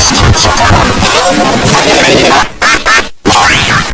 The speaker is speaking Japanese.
してきた。